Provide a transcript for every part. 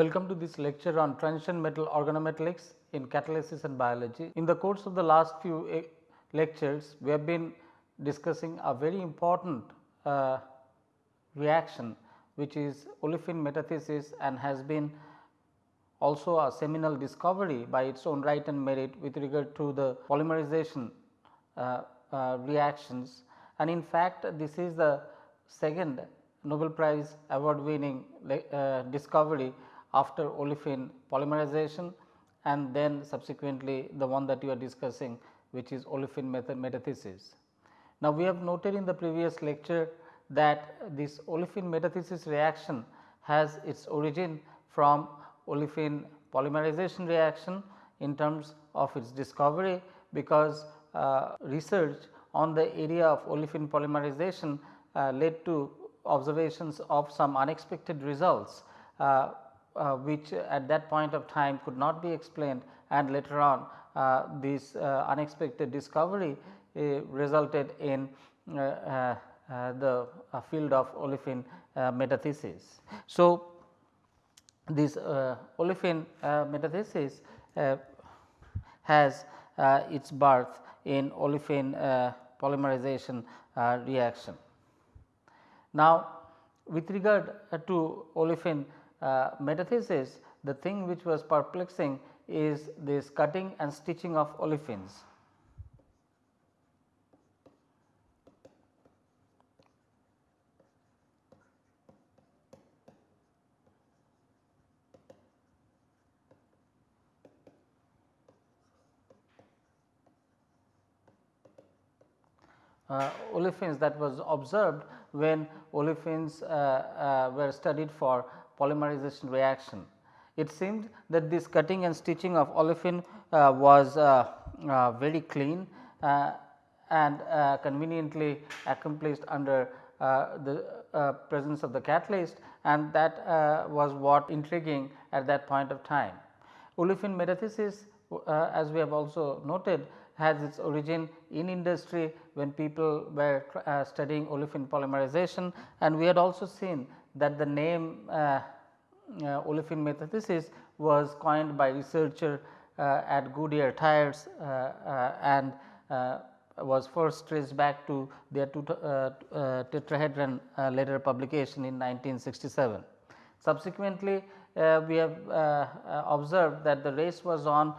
Welcome to this lecture on transition metal organometallics in catalysis and biology. In the course of the last few eh, lectures, we have been discussing a very important uh, reaction which is olefin metathesis and has been also a seminal discovery by its own right and merit with regard to the polymerization uh, uh, reactions and in fact this is the second Nobel Prize award winning uh, discovery after olefin polymerization and then subsequently the one that you are discussing which is olefin metathesis. Now, we have noted in the previous lecture that this olefin metathesis reaction has its origin from olefin polymerization reaction in terms of its discovery because uh, research on the area of olefin polymerization uh, led to observations of some unexpected results uh, uh, which at that point of time could not be explained and later on uh, this uh, unexpected discovery uh, resulted in uh, uh, uh the uh, field of olefin metathesis. So, this olefin metathesis has its birth in olefin polymerization reaction. Now, with regard to olefin uh, metathesis, the thing which was perplexing is this cutting and stitching of olefins. Uh, olefins that was observed when olefins uh, uh, were studied for polymerization reaction. It seemed that this cutting and stitching of olefin uh, was uh, uh, very clean uh, and uh, conveniently accomplished under uh, the presence of the catalyst and that was what intriguing at that point of time. Olefin metathesis as we have also noted has its origin in industry when people were uh, studying olefin polymerization and we had also seen that the name uh, uh, olefin metathesis was coined by researcher uh, at Goodyear tires and was first traced back to their Tetrahedron Letters publication in 1967. Subsequently, uh, we have uh, observed that the race was on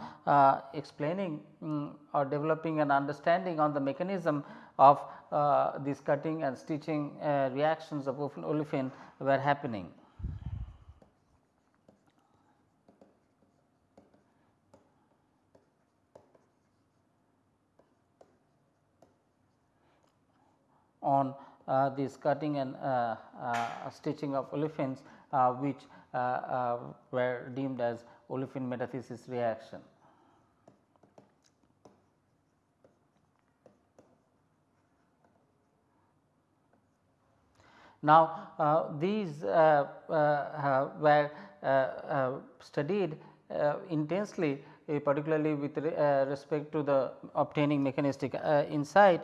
explaining um, or developing an understanding on the mechanism of uh, these cutting and stitching uh, reactions of olefin were happening. on uh, this cutting and uh, uh, stitching of olefins uh, which were deemed as olefin metathesis reaction. Now, uh, these uh, uh, uh were uh, uh, studied intensely particularly with respect to the obtaining mechanistic insight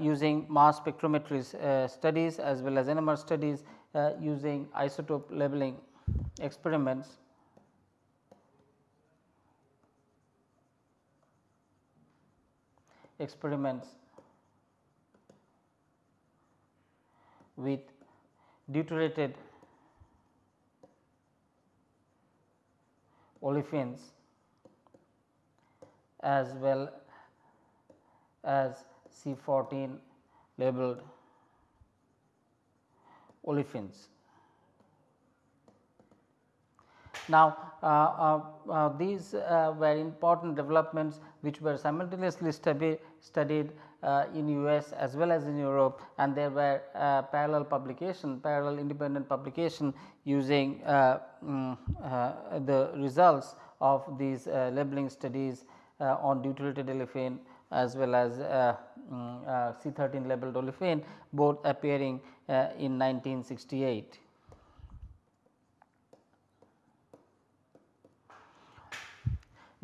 using mass spectrometry studies as well as NMR studies using isotope labeling experiments. experiments with deuterated olefins as well as C14 labeled olefins. Now, uh, uh, uh, these uh, were important developments which were simultaneously studied uh, in US as well as in Europe and there were uh, parallel publication, parallel independent publication using um, the results of these labeling studies on deuterated olefin as well as um, C13 labeled olefin both appearing in 1968.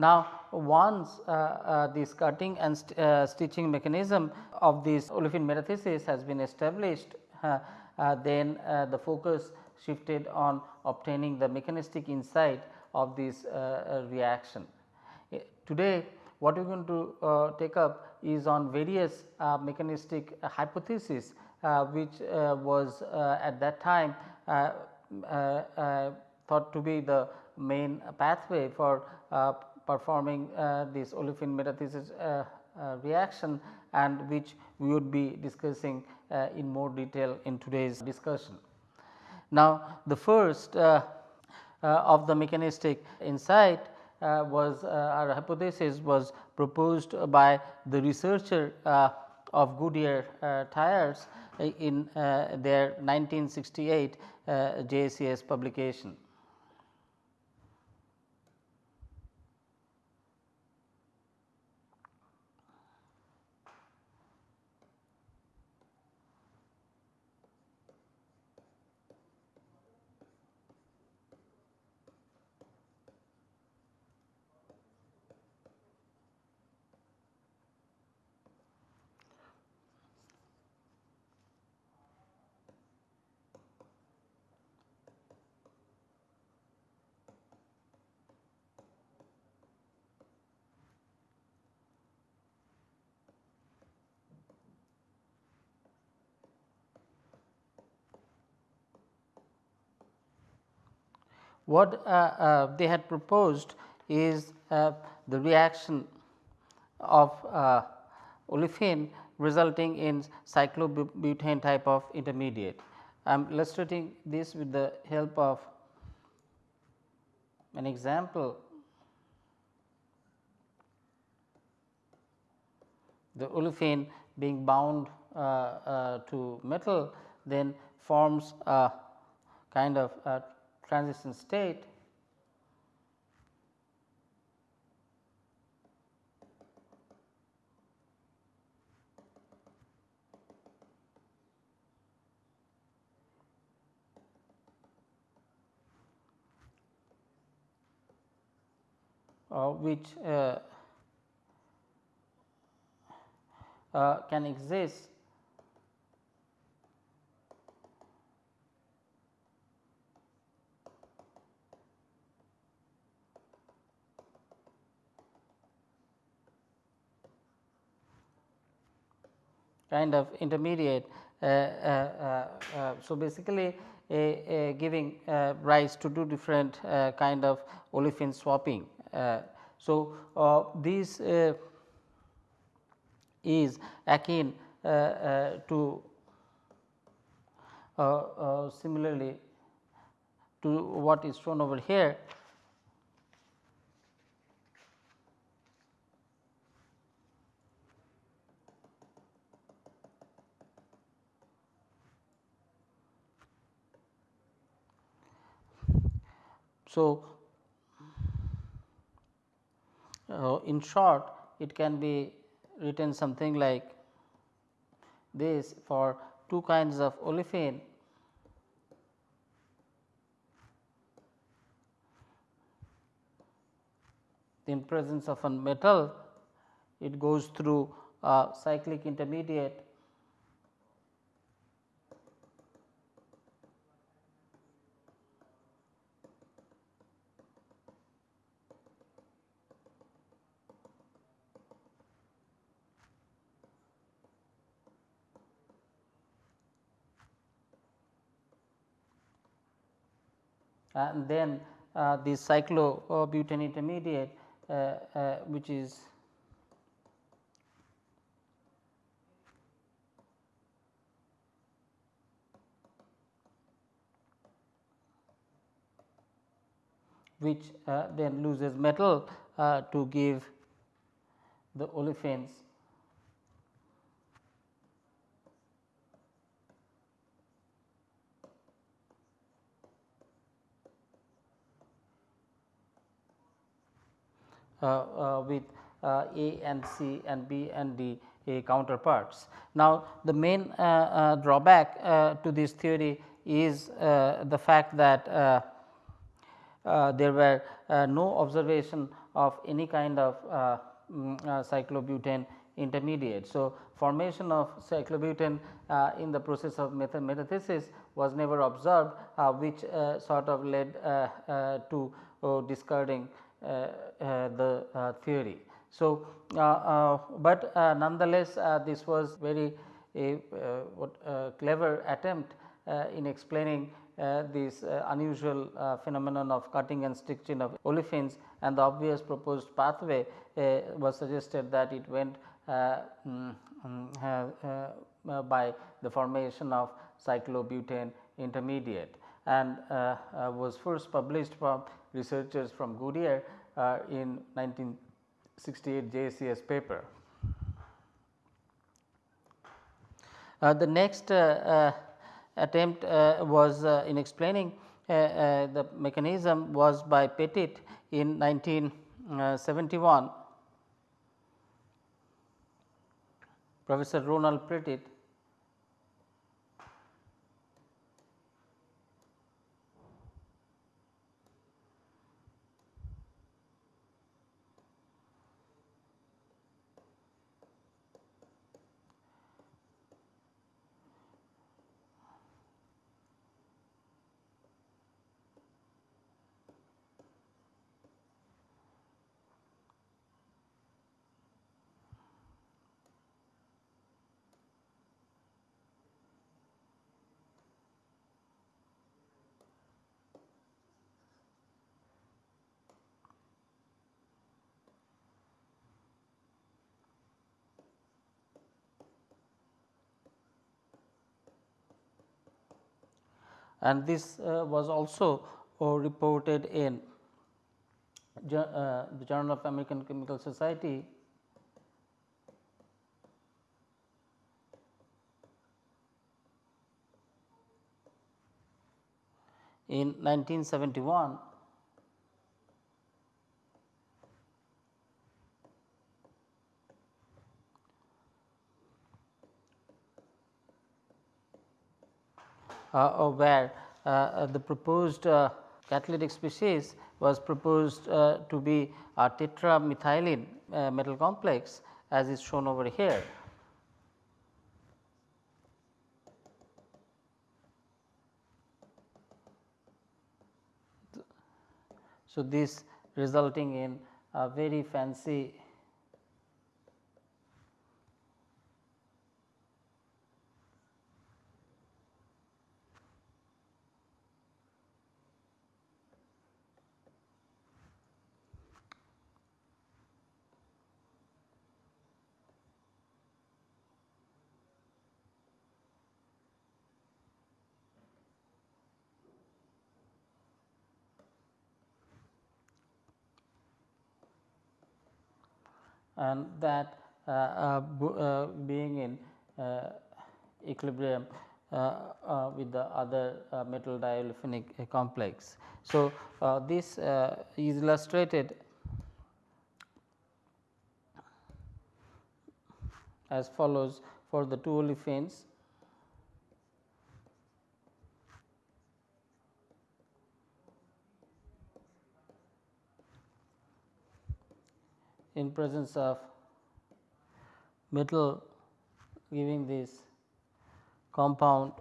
Now, once uh, uh, this cutting and st uh, stitching mechanism of this olefin metathesis has been established, uh, uh, then uh, the focus shifted on obtaining the mechanistic insight of this reaction. Today what we are going to take up is on various mechanistic hypothesis which was at that time thought to be the main pathway for performing uh, this olefin metathesis uh, uh, reaction and which we would be discussing uh, in more detail in today's discussion. Now, the first uh, uh, of the mechanistic insight was our hypothesis was proposed by the researcher of Goodyear tires in their 1968 JCS publication. What uh, uh, they had proposed is uh, the reaction of olefin resulting in cyclobutane type of intermediate. I am illustrating this with the help of an example. The olefin being bound uh, uh, to metal then forms a kind of a transition state uh, which uh, uh, can exist kind of intermediate. Uh, uh, uh, uh so, basically giving uh, rise to two different uh, kind of olefin swapping. so, this is akin to similarly to what is shown over here So, uh, in short it can be written something like this. For two kinds of olefin in presence of a metal it goes through a cyclic intermediate and then uh, the cyclobutane intermediate uh, uh, which is which uh, then loses metal uh, to give the olefins Uh, uh, with uh, A and C and B and D uh, counterparts. Now, the main drawback to this theory is the fact that there were no observation of any kind of mm, cyclobutane intermediate. So, formation of cyclobutane uh, in the process of metathesis was never observed uh, which uh, sort of led uh, to discarding the theory. So, but nonetheless this was very a what clever attempt in explaining uh, this uh, unusual uh, phenomenon of cutting and stitching of olefins and the obvious proposed pathway was suggested that it went mm, mm, by the formation of cyclobutane intermediate and uh, uh, was first published from researchers from Goodyear uh, in 1968 JCS paper. Uh, the next uh, uh, attempt was in explaining the mechanism was by Pettit in 1971. Professor Rowland Pettit and this uh, was also uh, reported in uh, the Journal of American Chemical Society. In 1971 where uh, uh, the proposed catalytic species was proposed to be a tetramethylene metal complex as is shown over here. So, this resulting in a very fancy and that uh, uh, uh, being in uh, equilibrium uh, uh, with the other metal diolefinic complex. So, this is illustrated as follows for the two olefins in presence of metal giving this compound.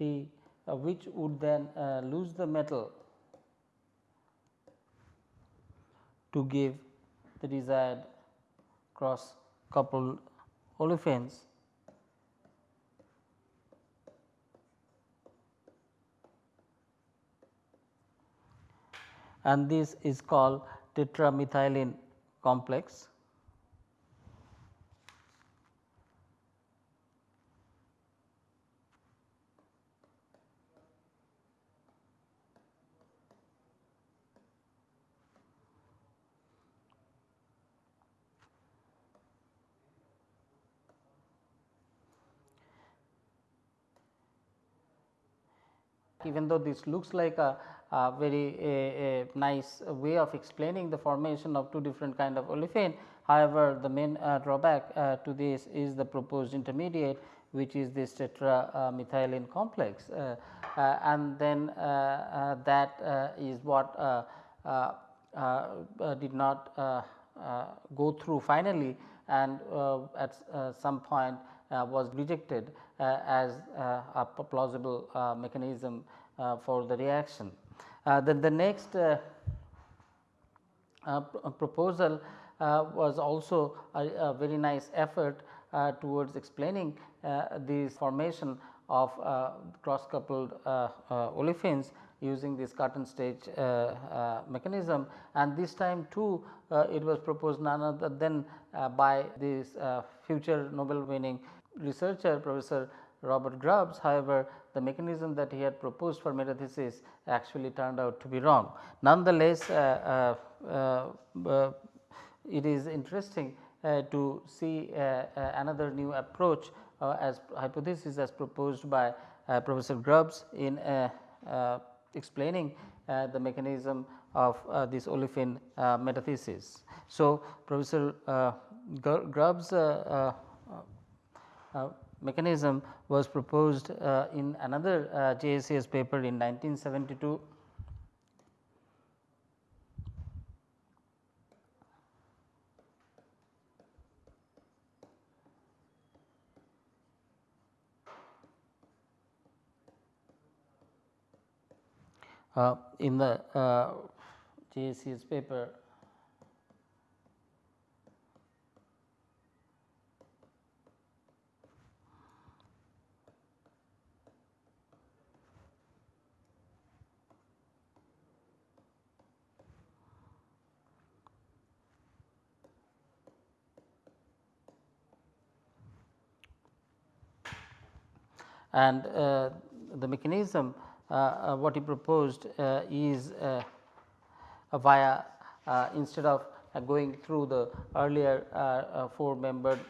Uh, which would then uh, lose the metal to give the desired cross coupled olefins. and this is called tetramethylene complex. Even though this looks like a, a very a, a nice way of explaining the formation of two different kind of olefin. However, the main uh, drawback uh, to this is the proposed intermediate which is this tetramethylene complex uh, uh, and then uh, uh that uh, is what uh, did not go through finally and at some point was rejected as a plausible mechanism Uh, for the reaction. Uh, then the next uh, proposal was also a, a, very nice effort uh, towards explaining uh, this formation of uh, cross coupled olefins using this Cartan stage mechanism and this time too it was proposed none other than by this future Nobel winning researcher professor Robert Grubbs. However, the mechanism that he had proposed for metathesis actually turned out to be wrong. Nonetheless, uh, uh, uh, it is interesting uh, to see uh, uh, another new approach as hypothesis as proposed by Professor Grubbs in explaining the mechanism of this olefin metathesis. So, Professor Grubbs mechanism was proposed uh, in another uh, paper in 1972 uh, in the uh, paper and uh, the mechanism uh, uh, what he proposed uh, is via instead of going through the earlier 4 membered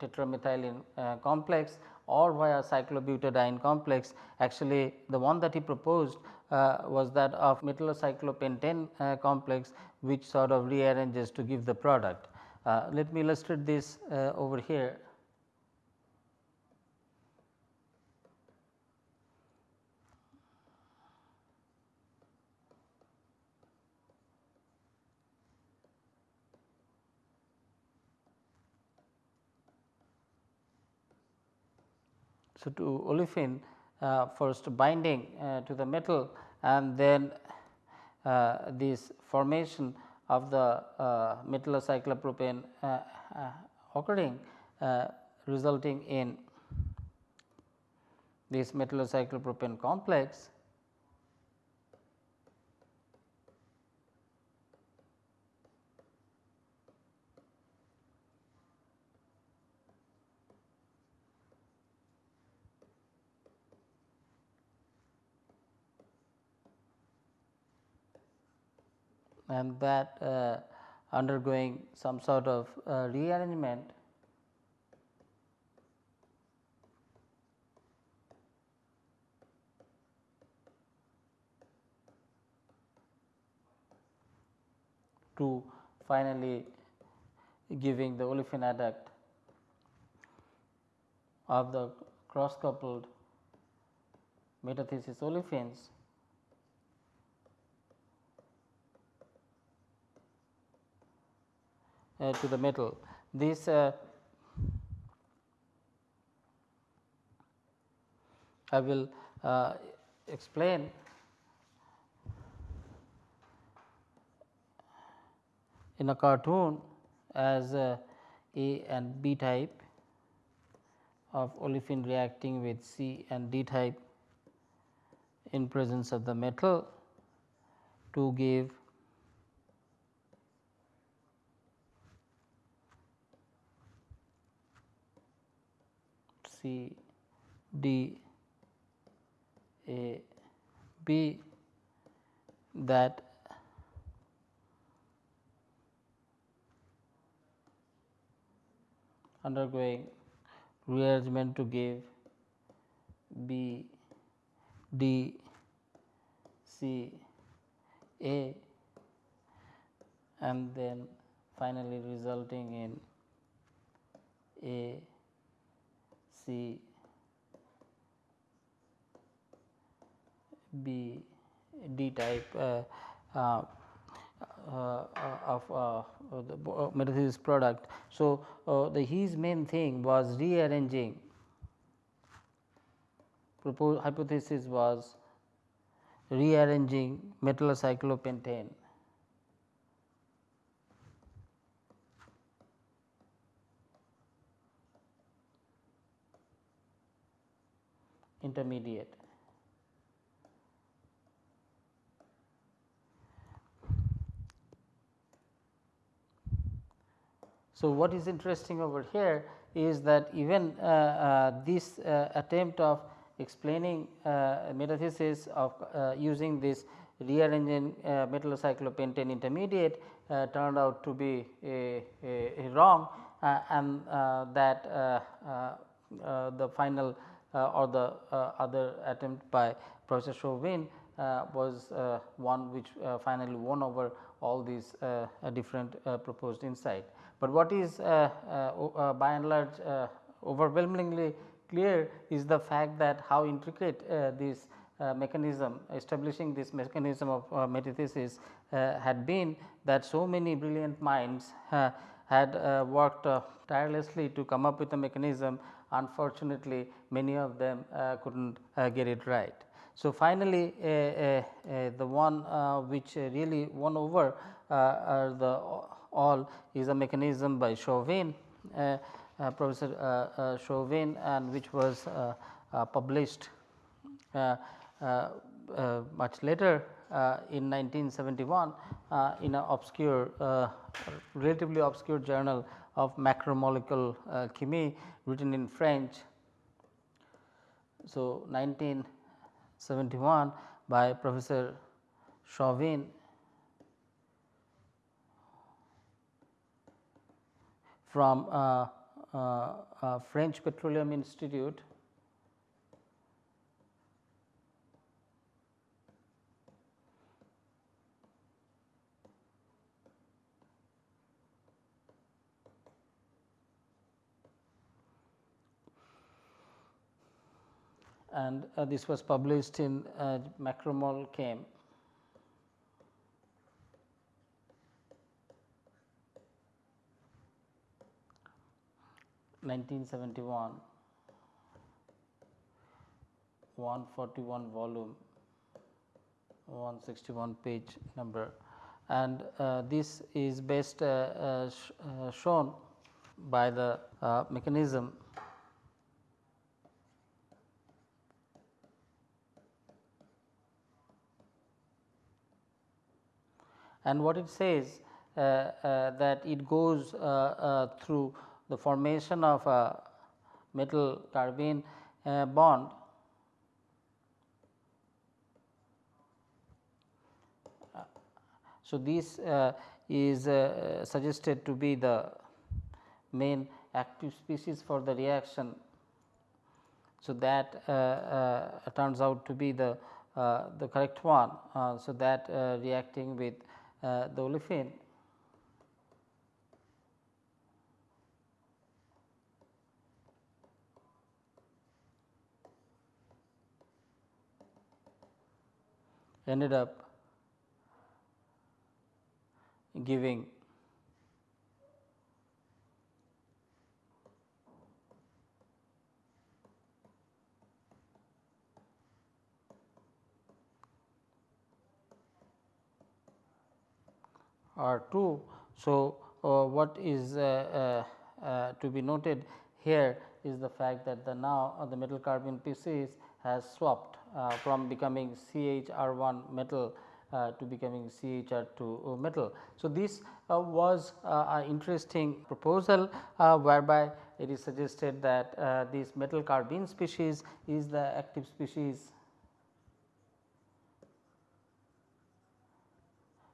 tetramethylene complex or via cyclobutadiene complex actually the one that he proposed uh, was that of metallocyclopentane uh, complex which sort of rearranges to give the product. Uh, let me illustrate this over here. So, to olefin uh, first binding uh, to the metal and then uh, this formation of the metallocyclopropane occurring resulting in this metallocyclopropane complex and that uh, undergoing some sort of uh, rearrangement. To finally giving the olefin adduct of the cross coupled metathesis olefins to the metal. This uh, I will uh, explain in a cartoon as A and B type of olefin reacting with C and D type in presence of the metal to give C D A B that undergoing rearrangement to give B D C A and then finally resulting in A C B D type uh, uh, uh, of uh, the uh, metathesis product. So, uh, the his main thing was rearranging hypothesis was rearranging metallocyclopentane intermediate. So, what is interesting over here is that even uh, uh, this uh, attempt of explaining uh, metathesis of uh, using this rearranging uh, metallocyclopentane intermediate turned out to be a, a, a wrong and that the final Uh, or the uh, other attempt by Professor Chauvin uh, was one which finally won over all these different proposed insight. But what is uh, uh, uh, by and large overwhelmingly clear is the fact that how intricate this mechanism establishing this mechanism of metathesis had been that so many brilliant minds had worked tirelessly to come up with a mechanism unfortunately many of them uh, could not uh, get it right. So, finally, uh, uh, uh, the one uh, which really won over the all is a mechanism by Chauvin, uh, uh, Professor uh, Chauvin and which was published much later in 1971 in an obscure relatively obscure journal of macromolecule chemie written in French. So, 1971 by Professor Chauvin from uh, uh, uh, French Petroleum Institute and uh, this was published in uh, Macromol Chem 1971 141 volume. 161 page number. And uh, this is best uh, uh, uh, shown by the mechanism and what it says uh, that it goes through the formation of a metal carbene uh, bond So, this uh, is uh, suggested to be the main active species for the reaction. So, that uh, uh, turns out to be the, uh, the correct one. so, that reacting with Uh, the olefin. Ended up giving R 2. So, uh, what is uh, uh, uh, to be noted here is the fact that the now uh, the metal carbene species has swapped uh, from becoming CHR1 metal uh, to becoming CHR2 metal. So, this uh, was an interesting proposal whereby it is suggested that this metal carbene species is the active species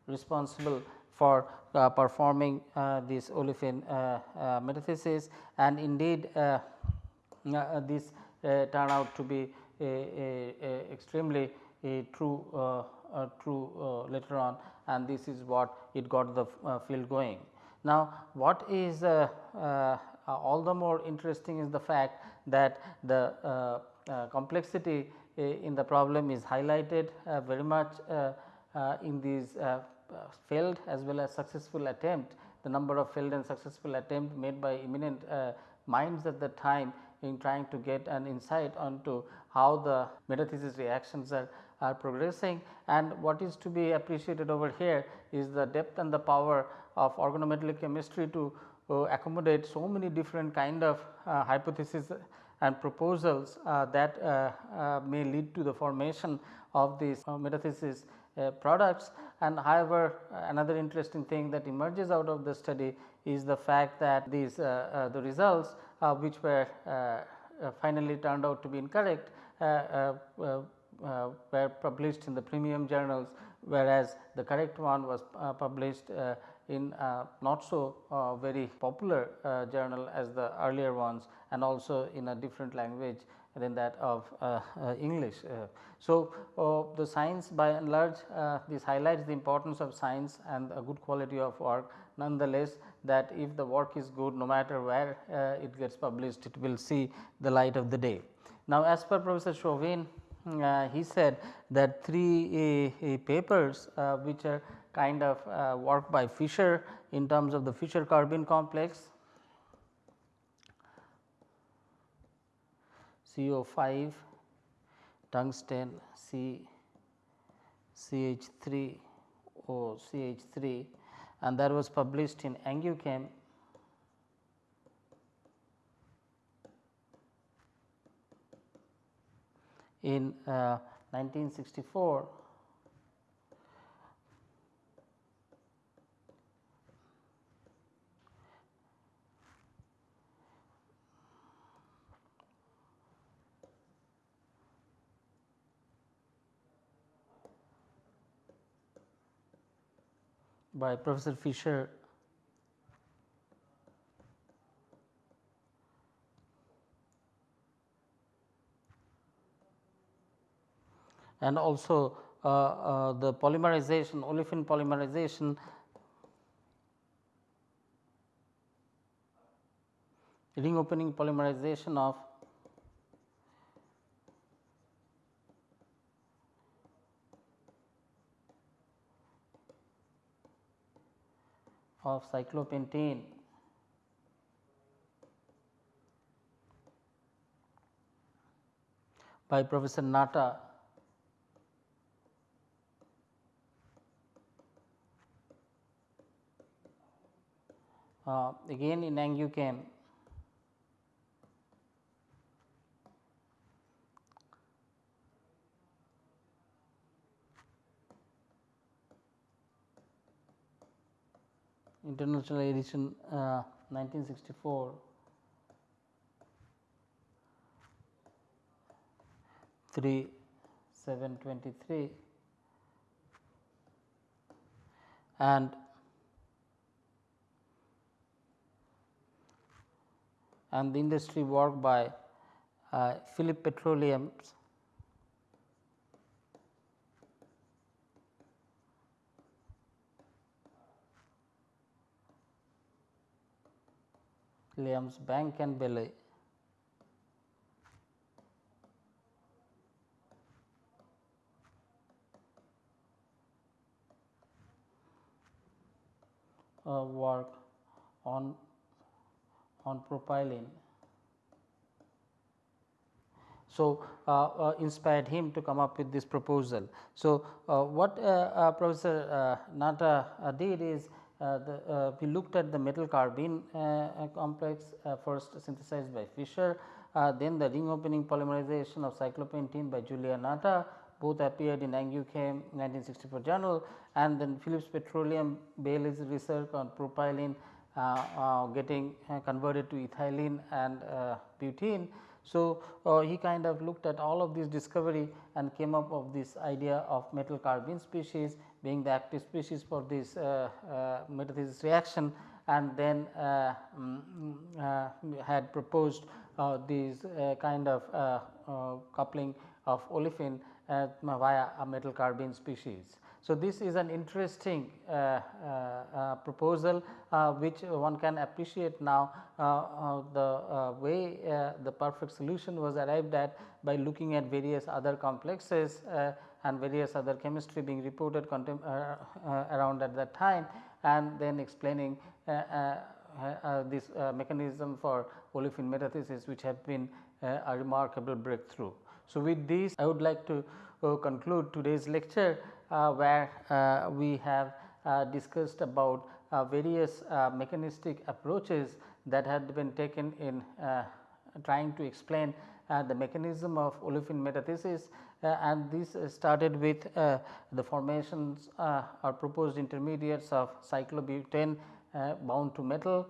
responsible for uh, performing uh, this olefin uh, uh metathesis and indeed uh, uh, this turn out to be a, a, a extremely a true uh, true uh, later on and this is what it got the uh, field going. Now, what is all the more interesting is the fact that the complexity in the problem is highlighted very much in these failed as well as successful attempt the number of failed and successful attempt made by eminent minds at the time in trying to get an insight onto how the metathesis reactions are, are progressing. And what is to be appreciated over here is the depth and the power of organometallic chemistry to uh, accommodate so many different kind of uh, hypotheses and proposals uh, that uh, uh, may lead to the formation of these uh, metathesis Uh, products. And however, another interesting thing that emerges out of the study is the fact that these uh, uh, the results which were finally turned out to be incorrect were published in the premium journals whereas the correct one was published in uh, not so uh, very popular uh, journal as the earlier ones and also in a different language than that of English. so, the science by and large this highlights the importance of science and a good quality of work nonetheless that if the work is good no matter where it gets published it will see the light of the day. Now, as per Professor Chauvin uh, he said that three uh, papers uh, which are kind of uh, work by Fischer in terms of the Fischer carbene complex CO5 tungsten C CH3 O CH3 and that was published in Angew Chem in uh, 1964 by Professor Fischer. And also uh, uh, the polymerization olefin polymerization. Ring opening polymerization of of cyclopentene. By Professor Natta. Uh, again in Angew Chem International Edition uh, 1964. Three seven twenty three and and the industry work by uh, Phillips Petroleum's Liam's Bank and Bailey. Uh, work on on propylene. So, uh, uh, inspired him to come up with this proposal. So, uh, what uh, uh, Professor Natta did is the, uh, we looked at the metal carbene uh, complex first synthesized by Fischer, then the ring opening polymerization of cyclopentene by Giulio Natta. Both appeared in Angew Chem 1964 journal. And then Phillips Petroleum Bailey's research on propylene uh, uh, getting uh, converted to ethylene and butene. So, he kind of looked at all of this discovery and came up of this idea of metal carbene species being the active species for this uh, uh, metathesis reaction and then um, had proposed uh, these kind of coupling of olefin via a metal carbene species. So, this is an interesting uh, uh, proposal uh, which one can appreciate now the way the perfect solution was arrived at by looking at various other complexes and various other chemistry being reported uh, uh, around at that time and then explaining uh, this mechanism for olefin metathesis which have been a remarkable breakthrough. So, with this I would like to conclude today's lecture uh, where uh, we have uh, discussed about various mechanistic approaches that had been taken in trying to explain the mechanism of olefin metathesis uh, and this started with uh, the formations uh, or proposed intermediates of cyclobutane bound to metal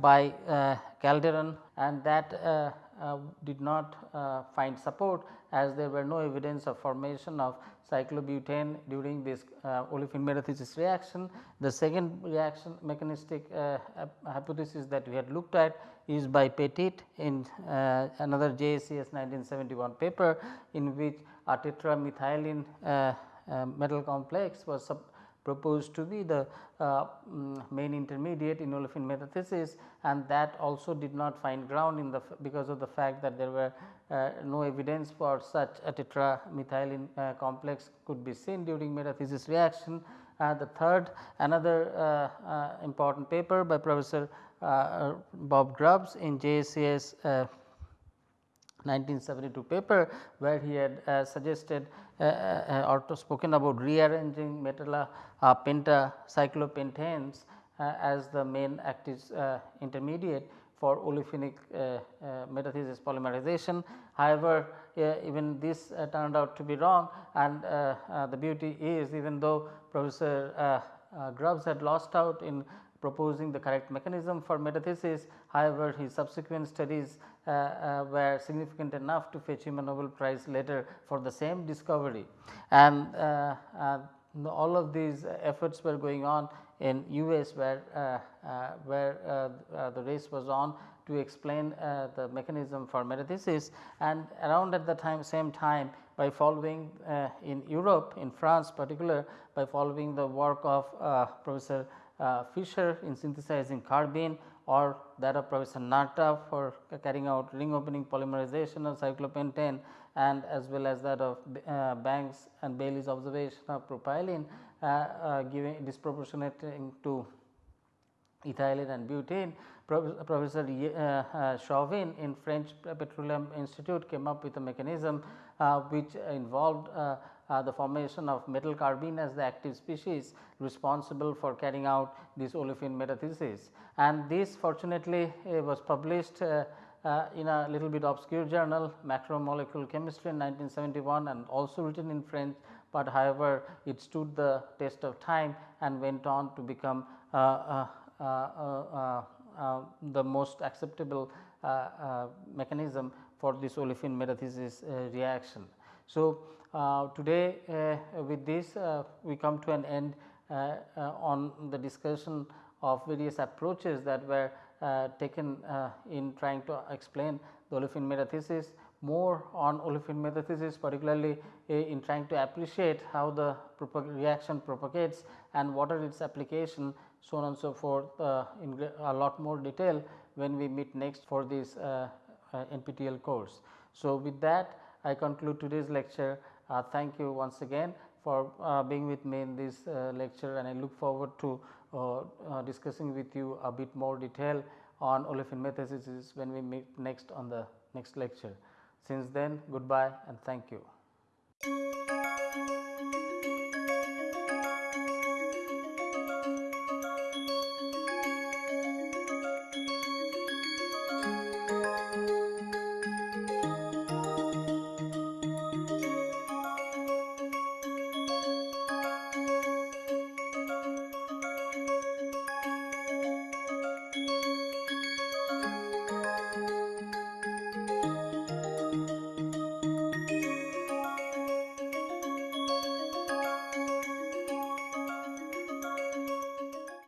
by Calderon and that did not find support as there were no evidence of formation of cyclobutane during this uh, olefin metathesis reaction. The second reaction mechanistic uh, hypothesis that we had looked at is by Pettit in uh, another JACS 1971 paper in which a tetramethylene uh, uh, metal complex was proposed to be the uh, um, main intermediate in olefin metathesis and that also did not find ground in the because of the fact that there were uh, no evidence for such a tetramethylene uh, complex could be seen during metathesis reaction. Uh, the third another uh, uh, important paper by Professor Bob Grubbs in JACS 1972 paper where he had uh, suggested uh, uh, or spoken about rearranging metal uh, penta cyclopentanes as the main active intermediate for olefinic metathesis polymerization. However, even this turned out to be wrong and the beauty is even though Professor Grubbs had lost out in proposing the correct mechanism for metathesis. However, his subsequent studies uh, uh, were significant enough to fetch him a Nobel Prize later for the same discovery. And uh, uh all of these efforts were going on in US where, uh, uh, where the race was on to explain the mechanism for metathesis. And around at the time same time by following in Europe in France particular by following the work of Professor uh, Fischer in synthesizing carbene or that of Professor Natta for carrying out ring opening polymerization of cyclopentene and as well as that of uh, Banks and Bailey's observation of propylene. uh, uh, giving disproportionating to ethylene and butane. Professor uh, uh, Chauvin in French Petroleum Institute came up with a mechanism uh, which involved uh, the formation of metal carbene as the active species responsible for carrying out this olefin metathesis. And this fortunately uh, was published uh, uh, in a little bit obscure journal macromolecule chemistry in 1971 and also written in French, but however, it stood the test of time and went on to become uh, uh, uh, uh, uh the most acceptable mechanism for this olefin metathesis reaction. So, uh, today uh, with this uh, we come to an end on the discussion of various approaches that were taken in trying to explain the olefin metathesis more on olefin metathesis particularly in trying to appreciate how the reaction propagates and what are its application so on and so forth uh, in a lot more detail when we meet next for this uh, uh, NPTEL course. So, with that I conclude today's lecture uh, thank you once again for uh, being with me in this uh, lecture and I look forward to discussing with you a bit more detail on olefin metathesis when we meet next on the next lecture. Since then goodbye and thank you.